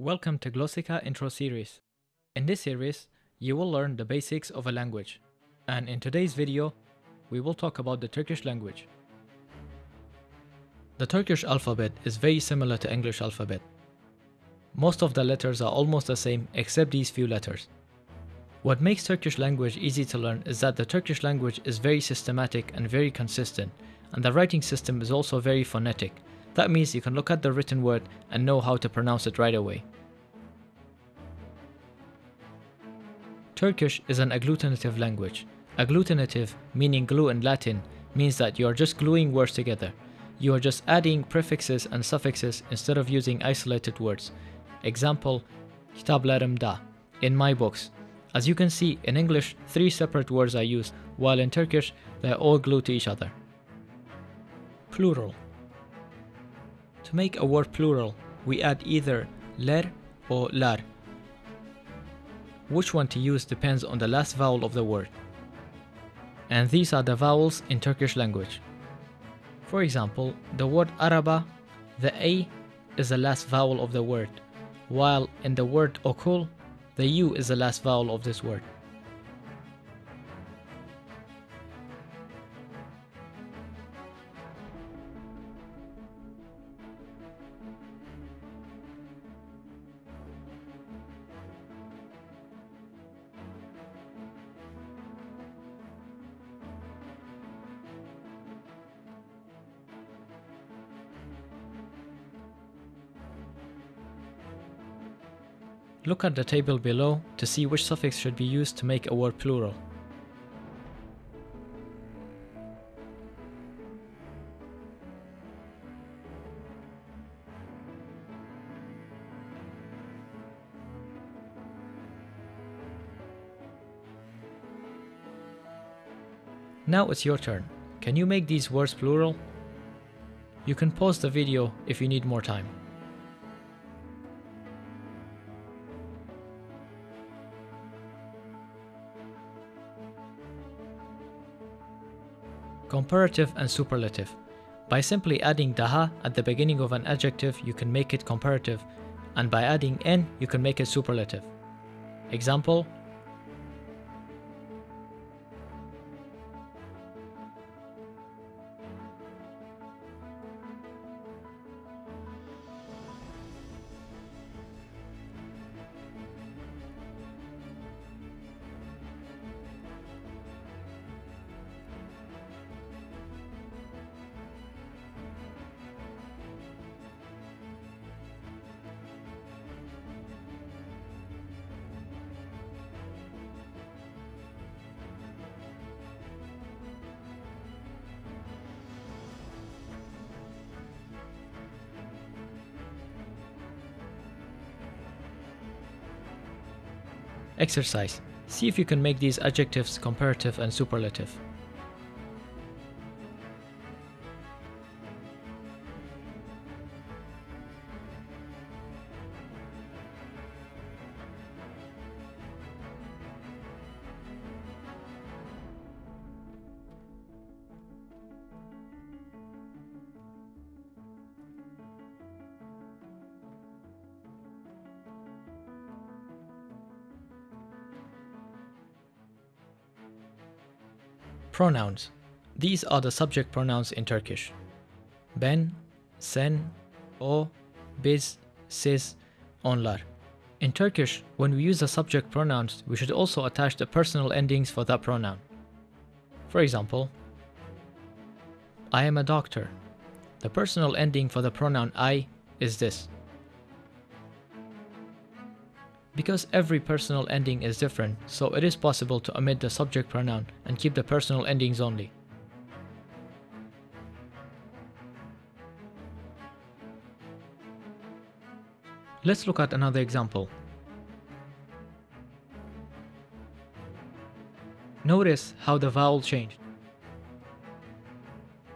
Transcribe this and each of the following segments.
Welcome to Glossika Intro Series. In this series, you will learn the basics of a language. And in today's video, we will talk about the Turkish language. The Turkish alphabet is very similar to English alphabet. Most of the letters are almost the same except these few letters. What makes Turkish language easy to learn is that the Turkish language is very systematic and very consistent, and the writing system is also very phonetic. That means you can look at the written word and know how to pronounce it right away. Turkish is an agglutinative language. Agglutinative, meaning glue in Latin, means that you are just gluing words together. You are just adding prefixes and suffixes instead of using isolated words. Example, kitaplarımda, in my books. As you can see, in English, three separate words are used, while in Turkish, they are all glued to each other. Plural. To make a word plural, we add either ler or lar. Which one to use depends on the last vowel of the word. And these are the vowels in Turkish language. For example, the word araba, the A is the last vowel of the word, while in the word okul, the U is the last vowel of this word. Look at the table below to see which suffix should be used to make a word plural. Now it's your turn. Can you make these words plural? You can pause the video if you need more time. Comparative and superlative. By simply adding daha at the beginning of an adjective, you can make it comparative, and by adding n, you can make it superlative. Example Exercise. See if you can make these adjectives comparative and superlative. Pronouns. These are the subject pronouns in Turkish. Ben, sen, o, biz, siz, onlar. In Turkish, when we use the subject pronouns, we should also attach the personal endings for that pronoun. For example, I am a doctor. The personal ending for the pronoun I is this. Because every personal ending is different, so it is possible to omit the subject pronoun and keep the personal endings only. Let's look at another example. Notice how the vowel changed.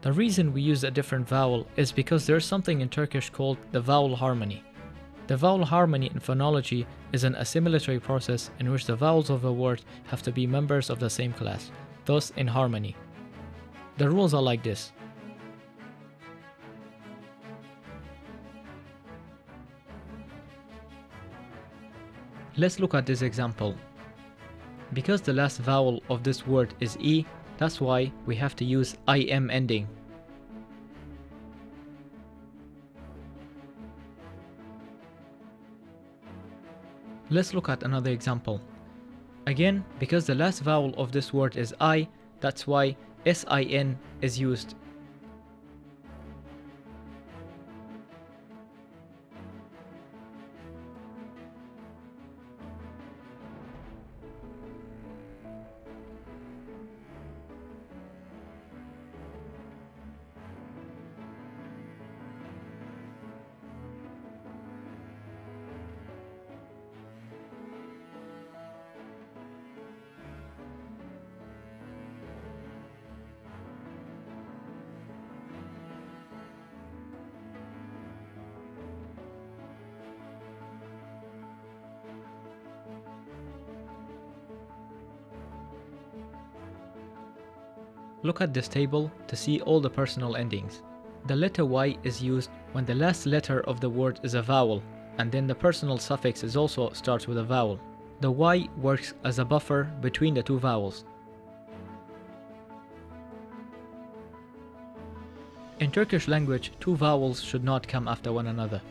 The reason we use a different vowel is because there's something in Turkish called the vowel harmony. The vowel harmony in phonology is an assimilatory process in which the vowels of a word have to be members of the same class, thus in harmony. The rules are like this. Let's look at this example. Because the last vowel of this word is E, that's why we have to use IM ending. Let's look at another example. Again, because the last vowel of this word is I, that's why SIN is used Look at this table to see all the personal endings. The letter Y is used when the last letter of the word is a vowel, and then the personal suffix is also starts with a vowel. The Y works as a buffer between the two vowels. In Turkish language, two vowels should not come after one another.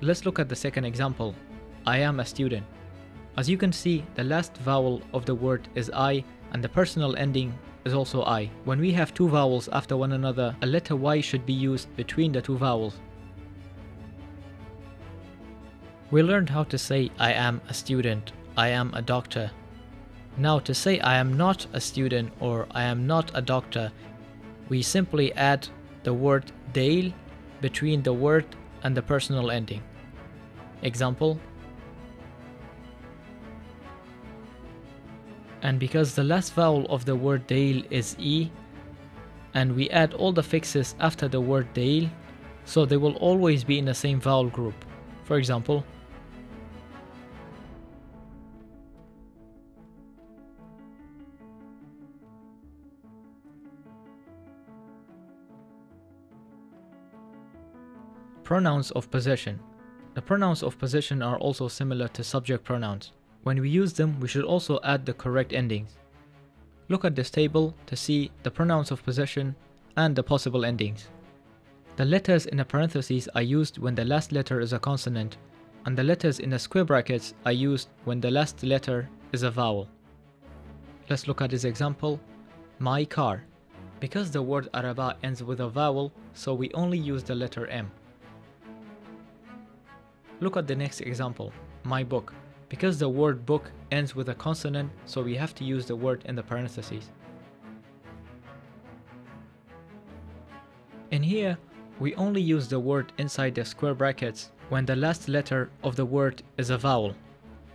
Let's look at the second example. I am a student. As you can see, the last vowel of the word is I and the personal ending is also I. When we have two vowels after one another, a letter Y should be used between the two vowels. We learned how to say I am a student, I am a doctor. Now to say I am not a student or I am not a doctor, we simply add the word değil between the word and the personal ending. Example, and because the last vowel of the word değil is E and we add all the fixes after the word değil so they will always be in the same vowel group. For example, Pronouns of possession. The pronouns of possession are also similar to subject pronouns. When we use them, we should also add the correct endings. Look at this table to see the pronouns of possession and the possible endings. The letters in the parentheses are used when the last letter is a consonant, and the letters in the square brackets are used when the last letter is a vowel. Let's look at this example. My car. Because the word araba ends with a vowel, so we only use the letter M. Look at the next example. My book. Because the word book ends with a consonant, so we have to use the word in the parentheses. In here, we only use the word inside the square brackets when the last letter of the word is a vowel.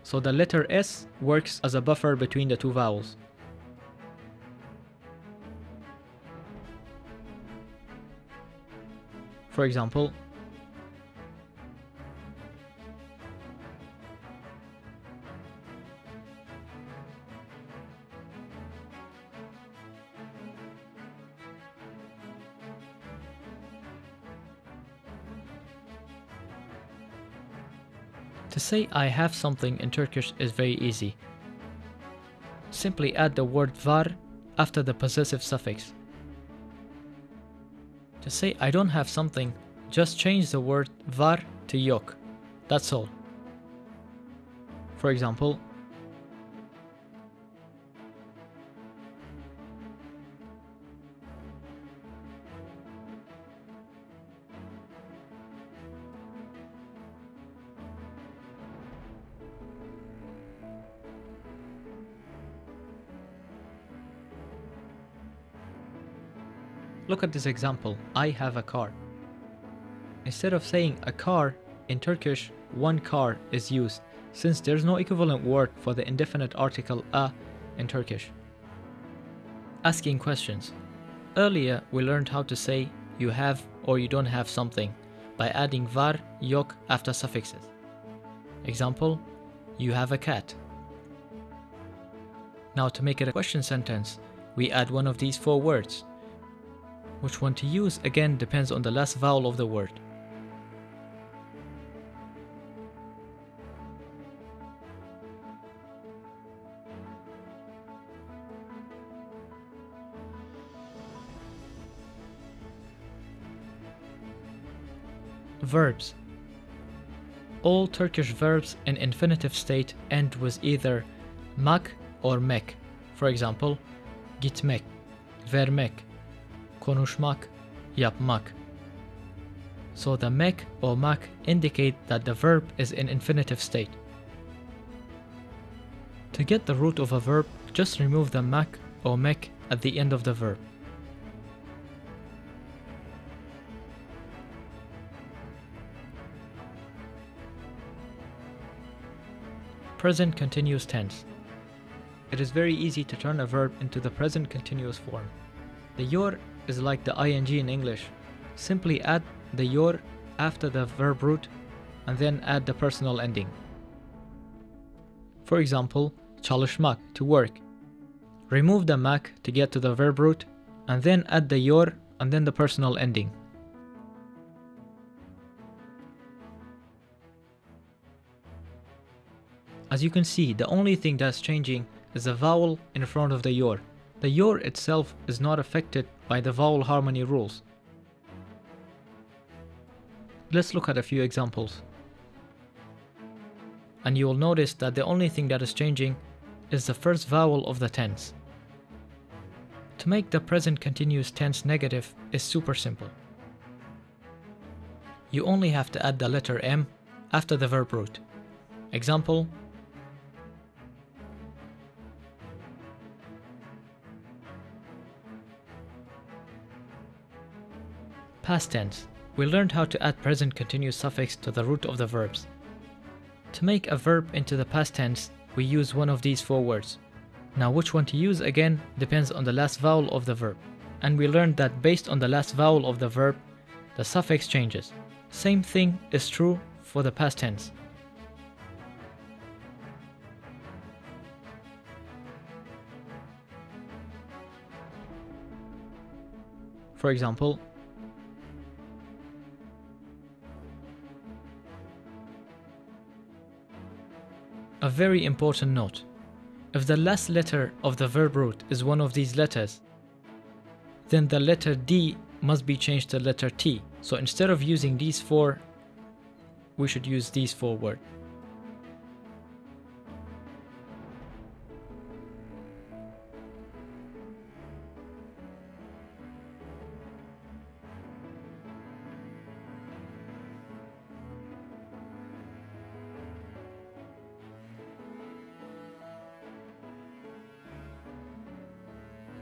So the letter S works as a buffer between the two vowels. For example, To say I have something in Turkish is very easy. Simply add the word var after the possessive suffix. To say I don't have something, just change the word var to yok. That's all. For example, Look at this example, I have a car. Instead of saying a car, in Turkish, one car is used, since there's no equivalent word for the indefinite article a in Turkish. Asking questions. Earlier, we learned how to say you have or you don't have something by adding var, yok after suffixes. Example, you have a cat. Now to make it a question sentence, we add one of these four words. Which one to use again depends on the last vowel of the word. Verbs All Turkish verbs in infinitive state end with either mak or mek. For example, gitmek, vermek, konuşmak, yapmak. So the mek or mak indicate that the verb is in infinitive state. To get the root of a verb, just remove the mak or mek at the end of the verb. Present continuous tense. It is very easy to turn a verb into the present continuous form. The yor is like the ing in English. Simply add the yor after the verb root and then add the personal ending. For example, çalışmak to work. Remove the mak to get to the verb root and then add the yor and then the personal ending. As you can see, the only thing that's changing is the vowel in front of the yor. The yor itself is not affected by the vowel harmony rules. Let's look at a few examples. And you will notice that the only thing that is changing is the first vowel of the tense. To make the present continuous tense negative is super simple. You only have to add the letter M after the verb root. Example, Past tense. We learned how to add present continuous suffix to the root of the verbs. To make a verb into the past tense, we use one of these four words. Now which one to use again depends on the last vowel of the verb. And we learned that based on the last vowel of the verb, the suffix changes. Same thing is true for the past tense. For example, very important note. If the last letter of the verb root is one of these letters, then the letter D must be changed to letter T. So instead of using these four, we should use these four words.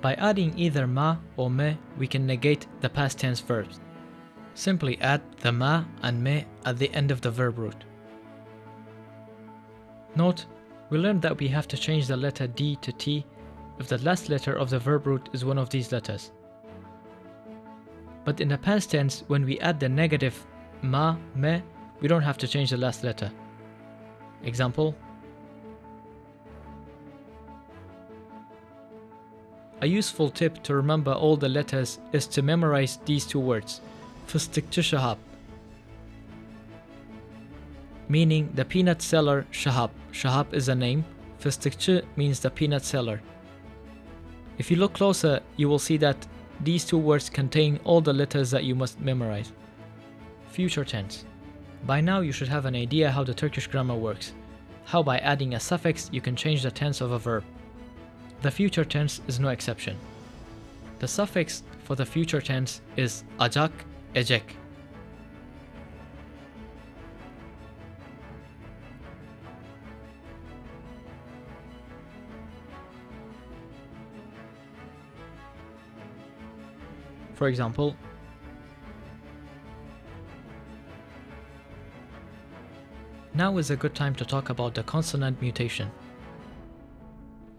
By adding either ma or me, we can negate the past tense verbs. Simply add the ma and me at the end of the verb root. Note, we learned that we have to change the letter D to T if the last letter of the verb root is one of these letters. But in the past tense, when we add the negative ma, me, we don't have to change the last letter. Example, A useful tip to remember all the letters is to memorize these two words, shahab, meaning the peanut seller Shahab. Shahab is a name, fıstıkçı means the peanut seller. If you look closer, you will see that these two words contain all the letters that you must memorize. Future tense. By now you should have an idea how the Turkish grammar works, how by adding a suffix you can change the tense of a verb. The future tense is no exception. The suffix for the future tense is ajak, ejek. For example, now is a good time to talk about the consonant mutation.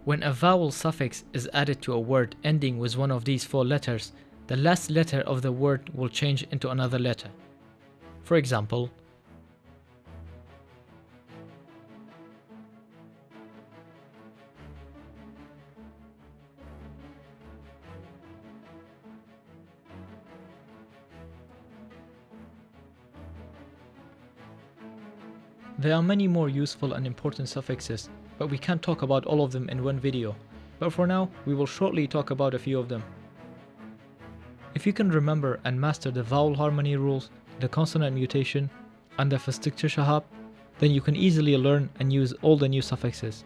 When a vowel suffix is added to a word ending with one of these four letters, the last letter of the word will change into another letter. For example, There are many more useful and important suffixes but we can't talk about all of them in one video. But for now, we will shortly talk about a few of them. If you can remember and master the vowel harmony rules, the consonant mutation, and the Fıstıkçı Shahab, then you can easily learn and use all the new suffixes.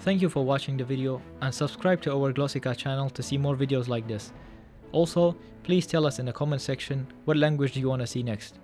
Thank you for watching the video and subscribe to our Glossika channel to see more videos like this. Also, please tell us in the comment section what language do you want to see next.